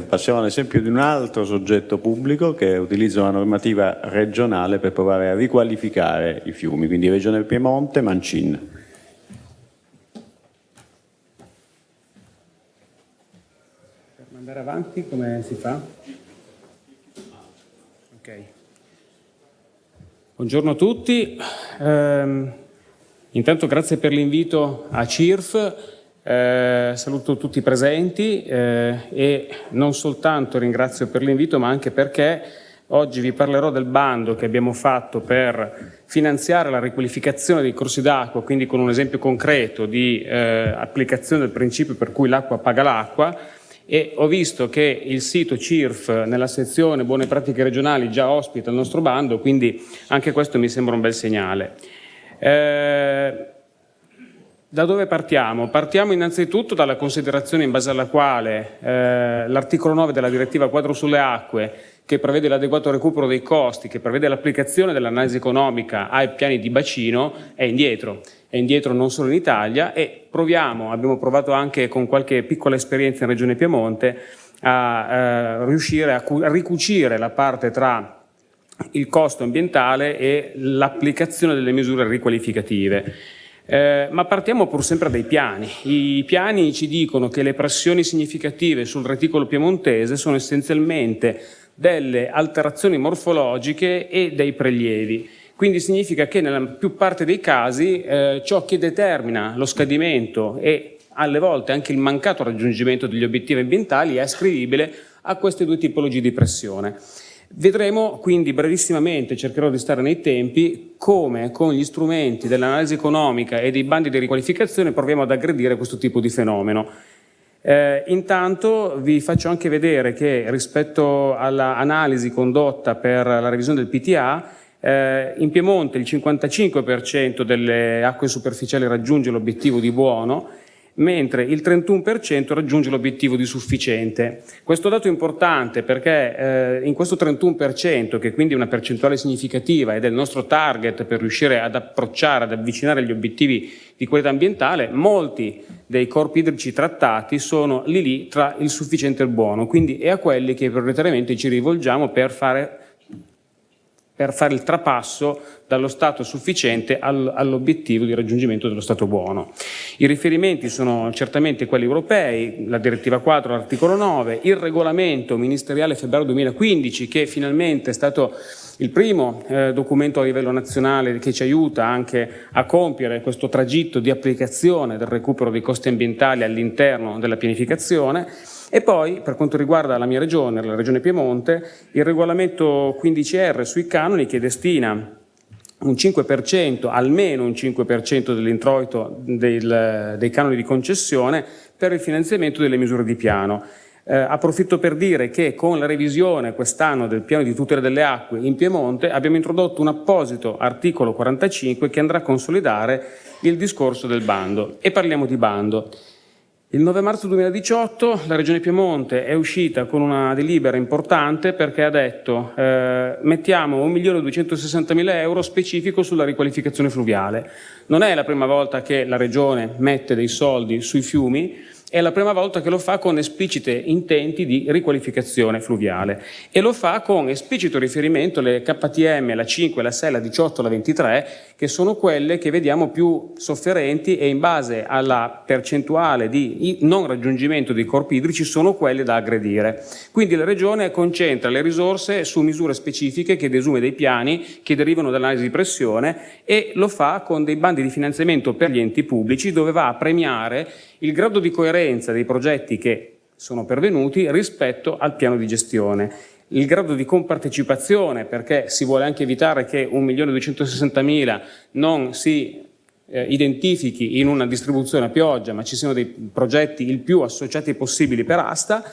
Passiamo all'esempio di un altro soggetto pubblico che utilizza una normativa regionale per provare a riqualificare i fiumi, quindi Regione Piemonte, Mancin. Per andare avanti come si fa? Ok. Buongiorno a tutti. Eh, intanto grazie per l'invito a CIRF eh, saluto tutti i presenti eh, e non soltanto ringrazio per l'invito ma anche perché oggi vi parlerò del bando che abbiamo fatto per finanziare la riqualificazione dei corsi d'acqua, quindi con un esempio concreto di eh, applicazione del principio per cui l'acqua paga l'acqua e ho visto che il sito CIRF nella sezione buone pratiche regionali già ospita il nostro bando, quindi anche questo mi sembra un bel segnale. Da dove partiamo? Partiamo innanzitutto dalla considerazione in base alla quale eh, l'articolo 9 della direttiva quadro sulle acque che prevede l'adeguato recupero dei costi, che prevede l'applicazione dell'analisi economica ai piani di bacino, è indietro. È indietro non solo in Italia e proviamo, abbiamo provato anche con qualche piccola esperienza in Regione Piemonte, a eh, riuscire a, a ricucire la parte tra il costo ambientale e l'applicazione delle misure riqualificative. Eh, ma partiamo pur sempre dai piani. I piani ci dicono che le pressioni significative sul reticolo piemontese sono essenzialmente delle alterazioni morfologiche e dei prelievi. Quindi significa che nella più parte dei casi eh, ciò che determina lo scadimento e alle volte anche il mancato raggiungimento degli obiettivi ambientali è ascrivibile a queste due tipologie di pressione. Vedremo quindi brevissimamente, cercherò di stare nei tempi, come con gli strumenti dell'analisi economica e dei bandi di riqualificazione proviamo ad aggredire questo tipo di fenomeno. Eh, intanto vi faccio anche vedere che rispetto all'analisi condotta per la revisione del PTA, eh, in Piemonte il 55% delle acque superficiali raggiunge l'obiettivo di buono, mentre il 31% raggiunge l'obiettivo di sufficiente. Questo dato è importante perché eh, in questo 31%, che quindi è una percentuale significativa ed è il nostro target per riuscire ad approcciare, ad avvicinare gli obiettivi di qualità ambientale, molti dei corpi idrici trattati sono lì lì tra il sufficiente e il buono, quindi è a quelli che prioritariamente ci rivolgiamo per fare per fare il trapasso dallo stato sufficiente all'obiettivo di raggiungimento dello stato buono. I riferimenti sono certamente quelli europei, la direttiva 4, l'articolo 9, il regolamento ministeriale febbraio 2015 che finalmente è stato il primo eh, documento a livello nazionale che ci aiuta anche a compiere questo tragitto di applicazione del recupero dei costi ambientali all'interno della pianificazione e poi, per quanto riguarda la mia regione, la regione Piemonte, il regolamento 15R sui canoni che destina un 5%, almeno un 5% dell'introito del, dei canoni di concessione per il finanziamento delle misure di piano. Eh, approfitto per dire che con la revisione quest'anno del piano di tutela delle acque in Piemonte abbiamo introdotto un apposito articolo 45 che andrà a consolidare il discorso del bando. E parliamo di bando. Il 9 marzo 2018 la Regione Piemonte è uscita con una delibera importante perché ha detto eh, mettiamo 1.260.000 euro specifico sulla riqualificazione fluviale. Non è la prima volta che la Regione mette dei soldi sui fiumi, è la prima volta che lo fa con esplicite intenti di riqualificazione fluviale e lo fa con esplicito riferimento alle KTM, la 5, la 6, la 18, la 23, che sono quelle che vediamo più sofferenti e in base alla percentuale di non raggiungimento dei corpi idrici sono quelle da aggredire. Quindi la Regione concentra le risorse su misure specifiche che desume dei piani che derivano dall'analisi di pressione e lo fa con dei bandi di finanziamento per gli enti pubblici dove va a premiare il grado di coerenza dei progetti che sono pervenuti rispetto al piano di gestione. Il grado di compartecipazione, perché si vuole anche evitare che 1.260.000 non si eh, identifichi in una distribuzione a pioggia, ma ci siano dei progetti il più associati possibili per asta,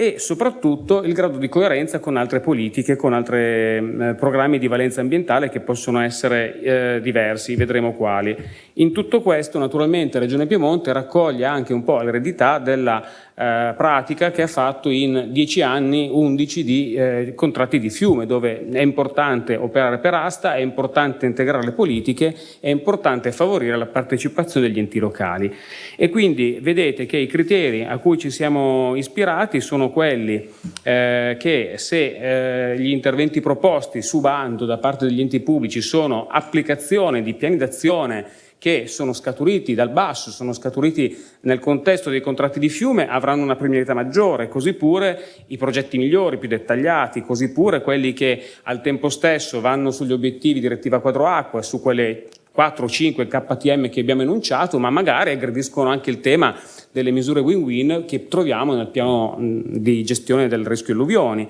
e soprattutto il grado di coerenza con altre politiche, con altri eh, programmi di valenza ambientale che possono essere eh, diversi, vedremo quali. In tutto questo naturalmente Regione Piemonte raccoglie anche un po' l'eredità della eh, pratica che ha fatto in 10 anni 11 di eh, contratti di fiume, dove è importante operare per asta, è importante integrare le politiche, è importante favorire la partecipazione degli enti locali. E quindi vedete che i criteri a cui ci siamo ispirati sono quelli eh, che se eh, gli interventi proposti su bando da parte degli enti pubblici sono applicazione di piani d'azione che sono scaturiti dal basso, sono scaturiti nel contesto dei contratti di fiume, avranno una premialità maggiore, così pure i progetti migliori, più dettagliati, così pure quelli che al tempo stesso vanno sugli obiettivi direttiva quadro acqua, su quelle 4 o 5 KTM che abbiamo enunciato, ma magari aggrediscono anche il tema delle misure win-win che troviamo nel piano di gestione del rischio alluvioni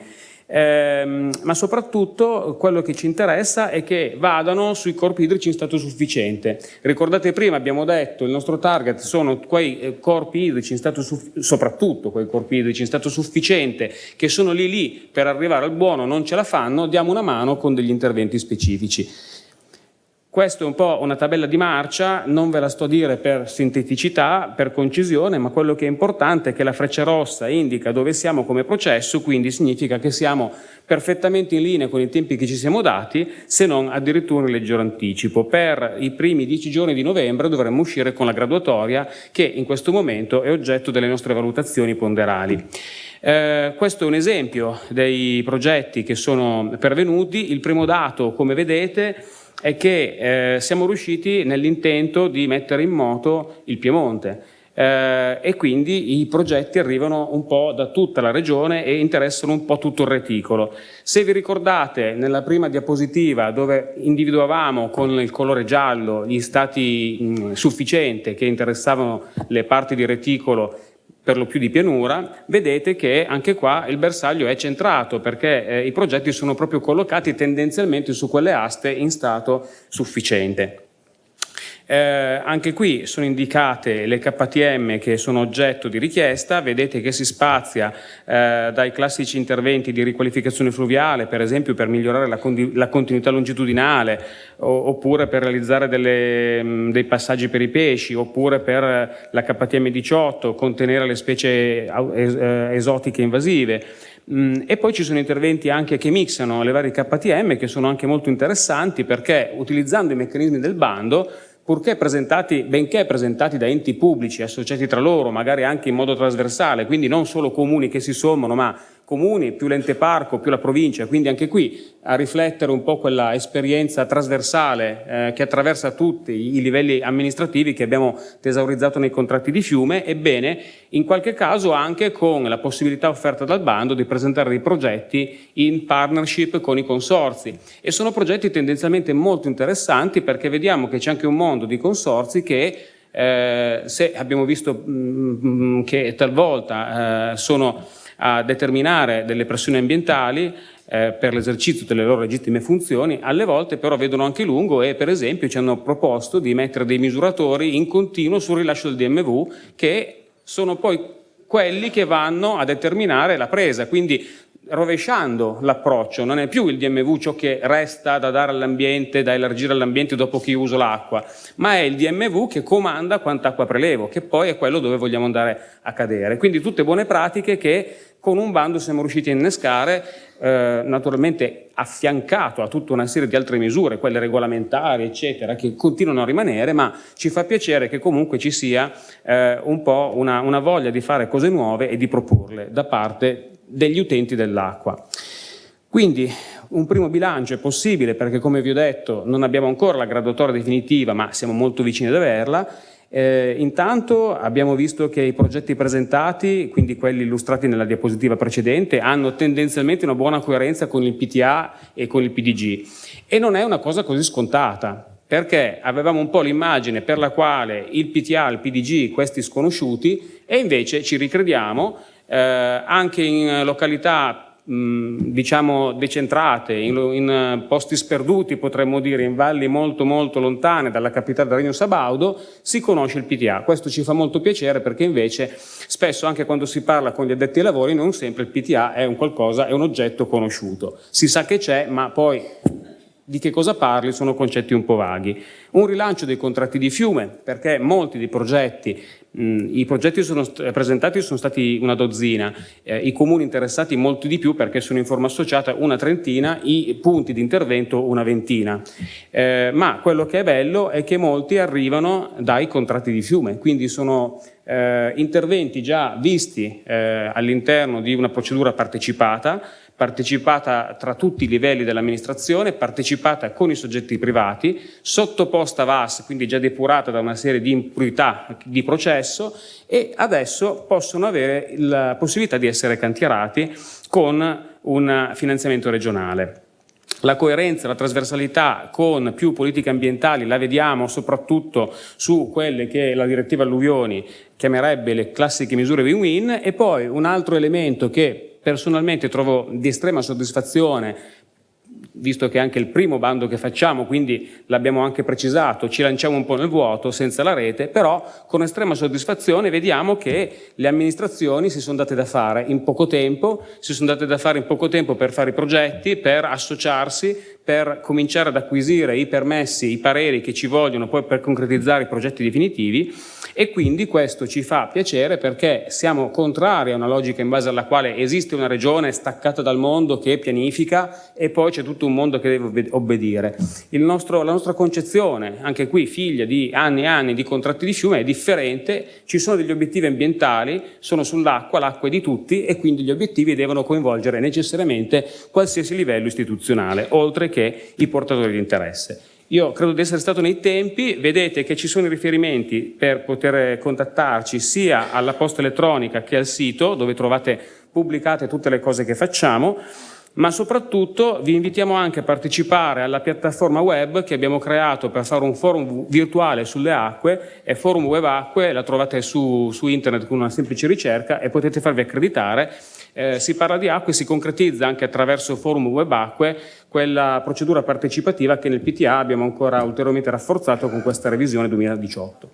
ehm, ma soprattutto quello che ci interessa è che vadano sui corpi idrici in stato sufficiente. Ricordate prima abbiamo detto il nostro target sono quei eh, corpi idrici in stato soprattutto quei corpi idrici in stato sufficiente che sono lì lì per arrivare al buono non ce la fanno, diamo una mano con degli interventi specifici. Questa è un po' una tabella di marcia, non ve la sto a dire per sinteticità, per concisione, ma quello che è importante è che la freccia rossa indica dove siamo come processo, quindi significa che siamo perfettamente in linea con i tempi che ci siamo dati, se non addirittura in leggero anticipo. Per i primi dieci giorni di novembre dovremmo uscire con la graduatoria che in questo momento è oggetto delle nostre valutazioni ponderali. Eh, questo è un esempio dei progetti che sono pervenuti. Il primo dato, come vedete, è che eh, siamo riusciti nell'intento di mettere in moto il Piemonte eh, e quindi i progetti arrivano un po' da tutta la regione e interessano un po' tutto il reticolo. Se vi ricordate nella prima diapositiva dove individuavamo con il colore giallo gli stati mh, sufficienti che interessavano le parti di reticolo per lo più di pianura, vedete che anche qua il bersaglio è centrato perché eh, i progetti sono proprio collocati tendenzialmente su quelle aste in stato sufficiente. Eh, anche qui sono indicate le KTM che sono oggetto di richiesta, vedete che si spazia eh, dai classici interventi di riqualificazione fluviale, per esempio per migliorare la, la continuità longitudinale, oppure per realizzare delle, mh, dei passaggi per i pesci, oppure per la KTM 18, contenere le specie eh, esotiche invasive. Mm, e poi ci sono interventi anche che mixano le varie KTM che sono anche molto interessanti perché utilizzando i meccanismi del bando purché presentati, benché presentati da enti pubblici associati tra loro, magari anche in modo trasversale, quindi non solo comuni che si sommano, ma comuni, più l'ente parco, più la provincia, quindi anche qui a riflettere un po' quella esperienza trasversale eh, che attraversa tutti i livelli amministrativi che abbiamo tesaurizzato nei contratti di fiume, ebbene in qualche caso anche con la possibilità offerta dal bando di presentare dei progetti in partnership con i consorzi. E sono progetti tendenzialmente molto interessanti perché vediamo che c'è anche un mondo di consorzi che eh, se abbiamo visto mh, mm, che talvolta eh, sono a determinare delle pressioni ambientali eh, per l'esercizio delle loro legittime funzioni, alle volte però vedono anche lungo e per esempio ci hanno proposto di mettere dei misuratori in continuo sul rilascio del DMV che sono poi quelli che vanno a determinare la presa, quindi rovesciando l'approccio, non è più il DMV ciò che resta da dare all'ambiente, da elargire all'ambiente dopo che uso l'acqua, ma è il DMV che comanda quanta acqua prelevo, che poi è quello dove vogliamo andare a cadere. Quindi tutte buone pratiche che con un bando siamo riusciti a innescare, eh, naturalmente affiancato a tutta una serie di altre misure, quelle regolamentari, eccetera, che continuano a rimanere, ma ci fa piacere che comunque ci sia eh, un po' una, una voglia di fare cose nuove e di proporle da parte degli utenti dell'acqua. Quindi un primo bilancio è possibile perché come vi ho detto non abbiamo ancora la graduatoria definitiva ma siamo molto vicini ad averla eh, intanto abbiamo visto che i progetti presentati, quindi quelli illustrati nella diapositiva precedente, hanno tendenzialmente una buona coerenza con il PTA e con il PDG e non è una cosa così scontata perché avevamo un po' l'immagine per la quale il PTA il PDG, questi sconosciuti, e invece ci ricrediamo eh, anche in località diciamo decentrate, in, in, posti sperduti potremmo dire, in valli molto molto lontane dalla capitale del Regno Sabaudo, si conosce il PTA. Questo ci fa molto piacere perché invece spesso anche quando si parla con gli addetti ai lavori non sempre il PTA è un qualcosa, è un oggetto conosciuto. Si sa che c'è ma poi di che cosa parli sono concetti un po' vaghi. Un rilancio dei contratti di fiume, perché molti dei progetti mh, i progetti sono presentati sono stati una dozzina, eh, i comuni interessati molti di più perché sono in forma associata una trentina, i punti di intervento una ventina. Eh, ma quello che è bello è che molti arrivano dai contratti di fiume, quindi sono eh, interventi già visti eh, all'interno di una procedura partecipata, partecipata tra tutti i livelli dell'amministrazione, partecipata con i soggetti privati, sottoposta a VAS, quindi già depurata da una serie di impurità di processo e adesso possono avere la possibilità di essere cantierati con un finanziamento regionale. La coerenza, la trasversalità con più politiche ambientali la vediamo soprattutto su quelle che la direttiva alluvioni chiamerebbe le classiche misure win-win e poi un altro elemento che personalmente trovo di estrema soddisfazione visto che è anche il primo bando che facciamo, quindi l'abbiamo anche precisato, ci lanciamo un po' nel vuoto senza la rete, però con estrema soddisfazione vediamo che le amministrazioni si sono date da fare in poco tempo, si sono date da fare in poco tempo per fare i progetti, per associarsi, per cominciare ad acquisire i permessi, i pareri che ci vogliono poi per concretizzare i progetti definitivi e quindi questo ci fa piacere perché siamo contrari a una logica in base alla quale esiste una regione staccata dal mondo che pianifica e poi c'è tutto un mondo che deve obbedire. Nostro, la nostra concezione, anche qui figlia di anni e anni di contratti di fiume, è differente, ci sono degli obiettivi ambientali, sono sull'acqua, l'acqua è di tutti e quindi gli obiettivi devono coinvolgere necessariamente qualsiasi livello istituzionale, oltre che i portatori di interesse. Io credo di essere stato nei tempi, vedete che ci sono i riferimenti per poter contattarci sia alla posta elettronica che al sito dove trovate pubblicate tutte le cose che facciamo, ma soprattutto vi invitiamo anche a partecipare alla piattaforma web che abbiamo creato per fare un forum virtuale sulle acque, è Forum Web Acque, la trovate su, su internet con una semplice ricerca e potete farvi accreditare eh, si parla di acque e si concretizza anche attraverso il forum web acque quella procedura partecipativa che nel PTA abbiamo ancora ulteriormente rafforzato con questa revisione 2018.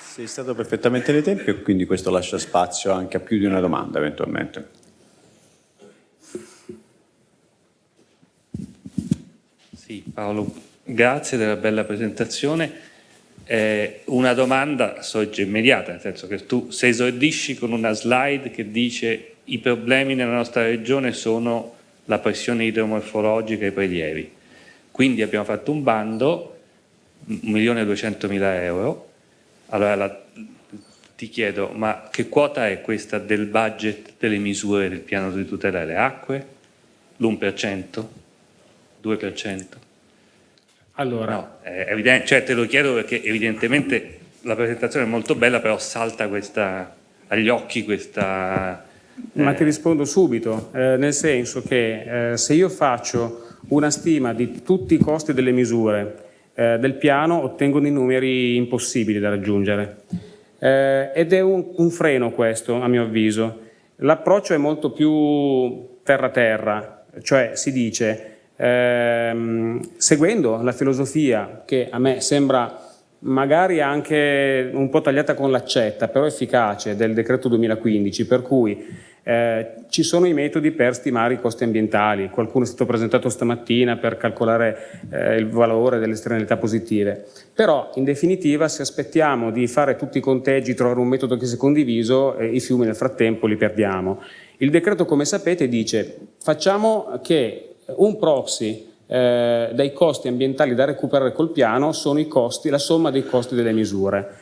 Sei stato perfettamente nei tempi e quindi questo lascia spazio anche a più di una domanda eventualmente. Sì, Paolo Grazie della bella presentazione. Eh, una domanda sorge immediata, nel senso che tu se esordisci con una slide che dice i problemi nella nostra regione sono la pressione idromorfologica e i prelievi. Quindi abbiamo fatto un bando, 1.200.000 euro. Allora la, ti chiedo, ma che quota è questa del budget delle misure del piano di tutela delle acque? L'1%? 2%? Allora, no, evidente, cioè te lo chiedo perché evidentemente la presentazione è molto bella, però salta questa, agli occhi questa... Eh... Ma ti rispondo subito, eh, nel senso che eh, se io faccio una stima di tutti i costi delle misure eh, del piano, ottengo dei numeri impossibili da raggiungere. Eh, ed è un, un freno questo, a mio avviso. L'approccio è molto più terra-terra, cioè si dice ehm, seguendo la filosofia che a me sembra magari anche un po' tagliata con l'accetta, però efficace, del decreto 2015, per cui eh, ci sono i metodi per stimare i costi ambientali, qualcuno è stato presentato stamattina per calcolare eh, il valore delle esternalità positive, però in definitiva se aspettiamo di fare tutti i conteggi, trovare un metodo che sia condiviso, eh, i fiumi nel frattempo li perdiamo. Il decreto come sapete dice facciamo che un proxy eh, dei costi ambientali da recuperare col piano sono i costi, la somma dei costi delle misure.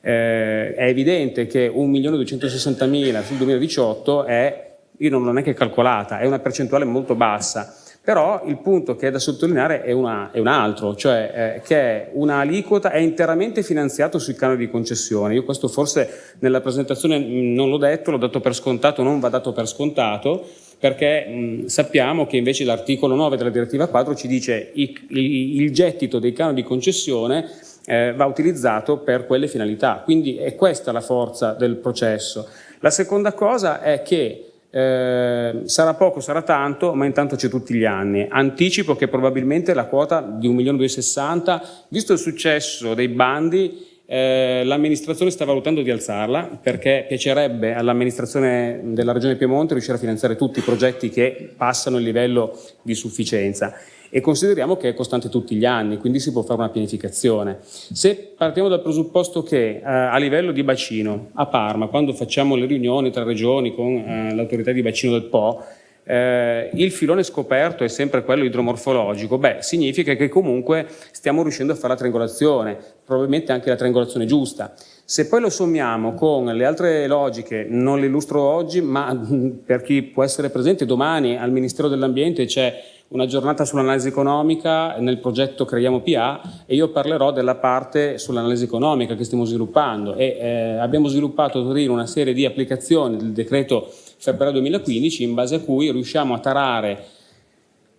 Eh, è evidente che 1.260.000 sul 2018 è, io non l'ho neanche calcolata, è una percentuale molto bassa, però il punto che è da sottolineare è, una, è un altro, cioè eh, che un'aliquota è interamente finanziato sui canoni di concessione. Io questo forse nella presentazione non l'ho detto, l'ho dato per scontato, non va dato per scontato, perché mh, sappiamo che invece l'articolo 9 della direttiva quadro ci dice il, il gettito dei canoni di concessione eh, va utilizzato per quelle finalità, quindi è questa la forza del processo. La seconda cosa è che eh, sarà poco, sarà tanto, ma intanto c'è tutti gli anni. Anticipo che probabilmente la quota di 1.260.000, visto il successo dei bandi, eh, l'amministrazione sta valutando di alzarla perché piacerebbe all'amministrazione della Regione Piemonte riuscire a finanziare tutti i progetti che passano il livello di sufficienza e consideriamo che è costante tutti gli anni, quindi si può fare una pianificazione. Se partiamo dal presupposto che eh, a livello di bacino, a Parma, quando facciamo le riunioni tra regioni con eh, l'autorità di bacino del Po, eh, il filone scoperto è sempre quello idromorfologico, beh, significa che comunque stiamo riuscendo a fare la triangolazione, probabilmente anche la triangolazione giusta. Se poi lo sommiamo con le altre logiche, non le illustro oggi, ma per chi può essere presente domani al Ministero dell'Ambiente c'è una giornata sull'analisi economica, nel progetto Creiamo PA e io parlerò della parte sull'analisi economica che stiamo sviluppando e eh, abbiamo sviluppato a Torino una serie di applicazioni del decreto febbraio 2015 in base a cui riusciamo a tarare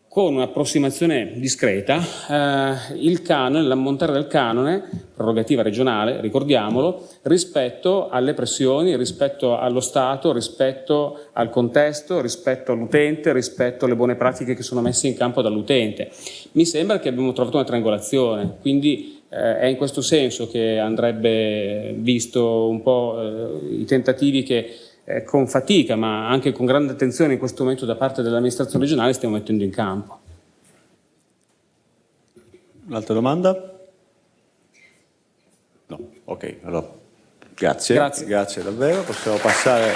con un'approssimazione discreta eh, il canone, l'ammontare del canone, prerogativa regionale, ricordiamolo, rispetto alle pressioni, rispetto allo Stato, rispetto al contesto, rispetto all'utente, rispetto alle buone pratiche che sono messe in campo dall'utente. Mi sembra che abbiamo trovato una triangolazione, quindi eh, è in questo senso che andrebbe visto un po' eh, i tentativi che eh, con fatica ma anche con grande attenzione in questo momento da parte dell'amministrazione regionale stiamo mettendo in campo. Un'altra domanda? No, ok, allora grazie, Grazie. grazie davvero, possiamo passare